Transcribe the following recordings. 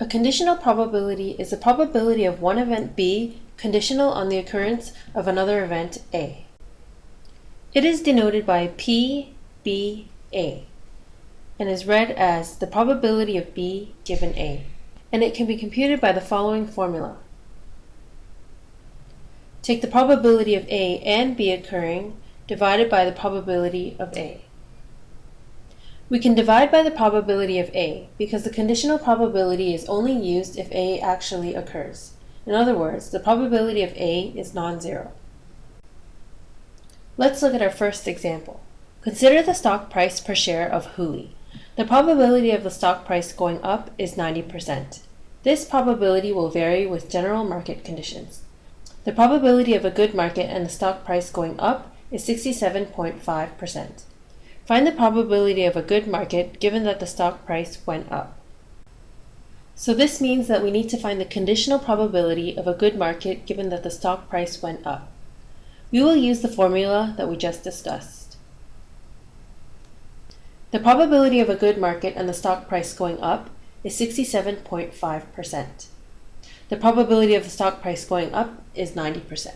A conditional probability is the probability of one event B conditional on the occurrence of another event A. It is denoted by P, B, A, and is read as the probability of B given A, and it can be computed by the following formula. Take the probability of A and B occurring divided by the probability of A. We can divide by the probability of A because the conditional probability is only used if A actually occurs. In other words, the probability of A is non-zero. Let's look at our first example. Consider the stock price per share of Huli. The probability of the stock price going up is 90%. This probability will vary with general market conditions. The probability of a good market and the stock price going up is 67.5%. Find the probability of a good market given that the stock price went up. So this means that we need to find the conditional probability of a good market given that the stock price went up. We will use the formula that we just discussed. The probability of a good market and the stock price going up is 67.5%. The probability of the stock price going up is 90%.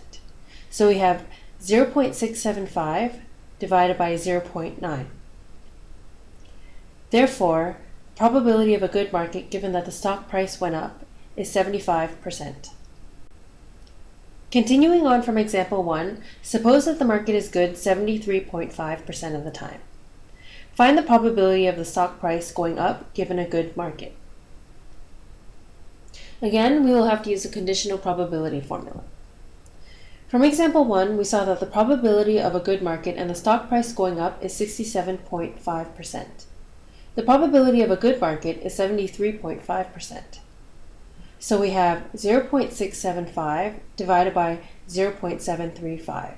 So we have 0.675 divided by 0.9. Therefore, probability of a good market given that the stock price went up is 75%. Continuing on from example 1, suppose that the market is good 73.5% of the time. Find the probability of the stock price going up given a good market. Again, we will have to use a conditional probability formula. From example 1, we saw that the probability of a good market and the stock price going up is 67.5%. The probability of a good market is 73.5%. So we have 0.675 divided by 0.735.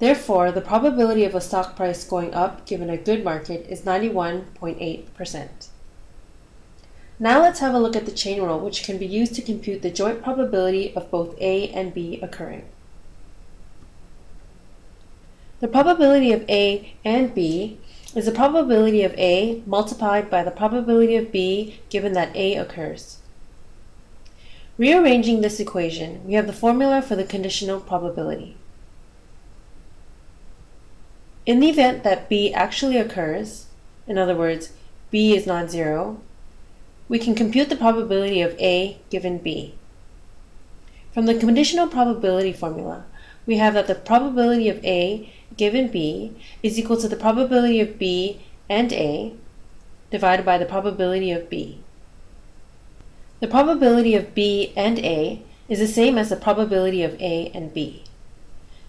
Therefore, the probability of a stock price going up given a good market is 91.8%. Now let's have a look at the chain rule, which can be used to compute the joint probability of both A and B occurring. The probability of A and B is the probability of A multiplied by the probability of B given that A occurs. Rearranging this equation, we have the formula for the conditional probability. In the event that B actually occurs, in other words, B is non-zero, we can compute the probability of A given B. From the conditional probability formula, we have that the probability of A given B is equal to the probability of B and A divided by the probability of B. The probability of B and A is the same as the probability of A and B.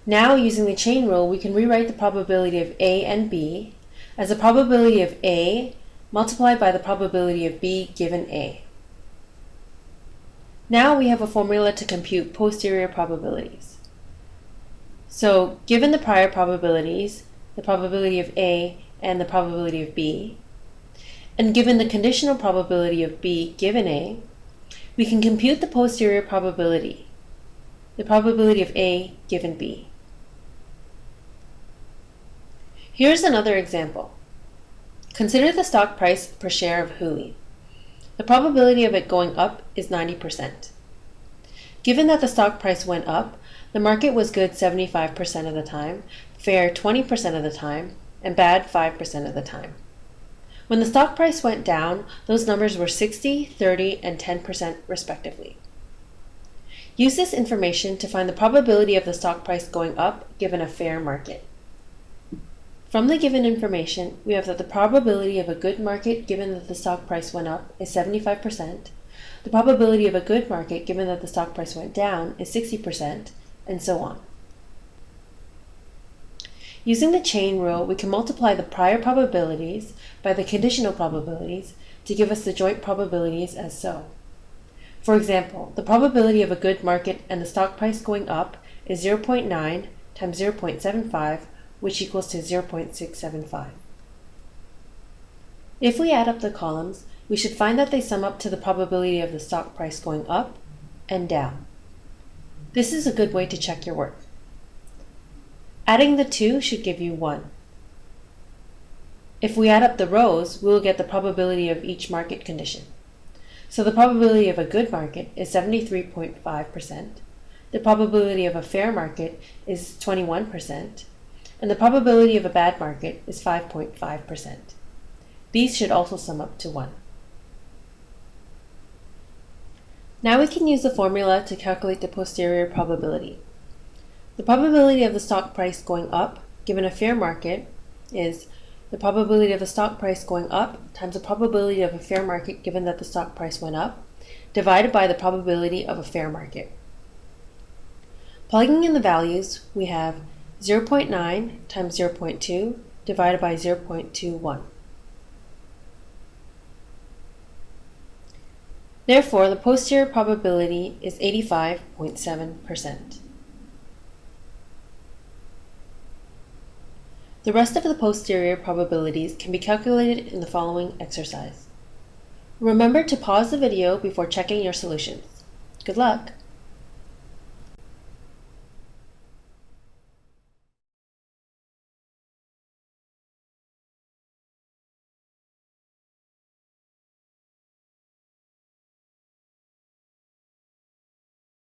Now, using the chain rule, we can rewrite the probability of A and B as the probability of A multiplied by the probability of B given A. Now we have a formula to compute posterior probabilities. So given the prior probabilities, the probability of A and the probability of B, and given the conditional probability of B given A, we can compute the posterior probability, the probability of A given B. Here's another example. Consider the stock price per share of Huli. The probability of it going up is 90%. Given that the stock price went up, the market was good 75% of the time, fair 20% of the time, and bad 5% of the time. When the stock price went down, those numbers were 60, 30, and 10% respectively. Use this information to find the probability of the stock price going up given a fair market. From the given information, we have that the probability of a good market given that the stock price went up is 75%, the probability of a good market given that the stock price went down is 60%, and so on. Using the chain rule, we can multiply the prior probabilities by the conditional probabilities to give us the joint probabilities as so. For example, the probability of a good market and the stock price going up is 0.9 times 0.75 which equals to 0.675. If we add up the columns, we should find that they sum up to the probability of the stock price going up and down. This is a good way to check your work. Adding the two should give you 1. If we add up the rows, we will get the probability of each market condition. So the probability of a good market is 73.5%, the probability of a fair market is 21%, and the probability of a bad market is 5.5%. These should also sum up to 1. Now we can use the formula to calculate the posterior probability. The probability of the stock price going up, given a fair market, is the probability of the stock price going up times the probability of a fair market given that the stock price went up, divided by the probability of a fair market. Plugging in the values, we have 0.9 times 0.2 divided by 0.21. Therefore, the posterior probability is 85.7%. The rest of the posterior probabilities can be calculated in the following exercise. Remember to pause the video before checking your solutions. Good luck!